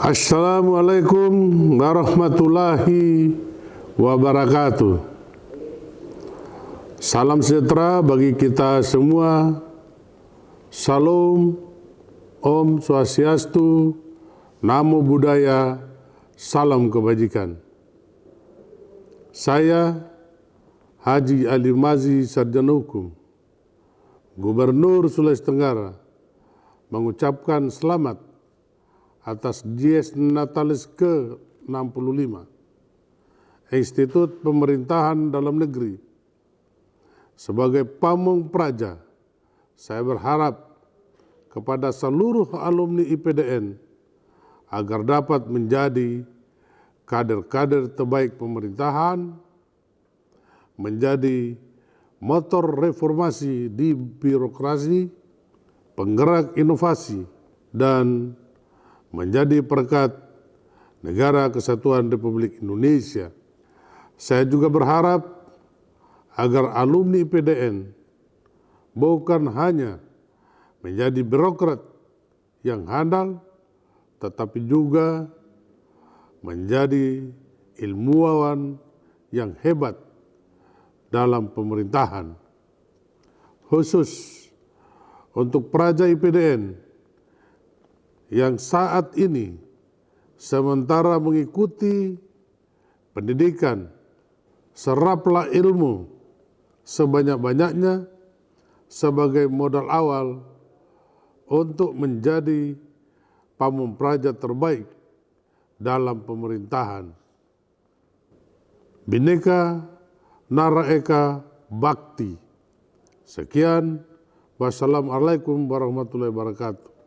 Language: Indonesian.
Assalamualaikum warahmatullahi wabarakatuh. Salam sejahtera bagi kita semua. Salam, Om Swastiastu, Namo Buddhaya, Salam Kebajikan. Saya Haji Ali Mazi Sarjana Hukum, Gubernur Sulawesi Tenggara, mengucapkan selamat atas Dies Natalis ke-65. Institut Pemerintahan Dalam Negeri. Sebagai pamung praja saya berharap kepada seluruh alumni IPDN agar dapat menjadi kader-kader terbaik pemerintahan menjadi motor reformasi di birokrasi, penggerak inovasi, dan menjadi perkat negara kesatuan Republik Indonesia. Saya juga berharap agar alumni PDN bukan hanya menjadi birokrat yang handal, tetapi juga menjadi ilmuwan yang hebat dalam pemerintahan. Khusus untuk Praja IPDN yang saat ini sementara mengikuti pendidikan, seraplah ilmu sebanyak-banyaknya sebagai modal awal untuk menjadi pamung praja terbaik dalam pemerintahan. Bineka Nara Eka Bakti. Sekian, wassalamualaikum warahmatullahi wabarakatuh.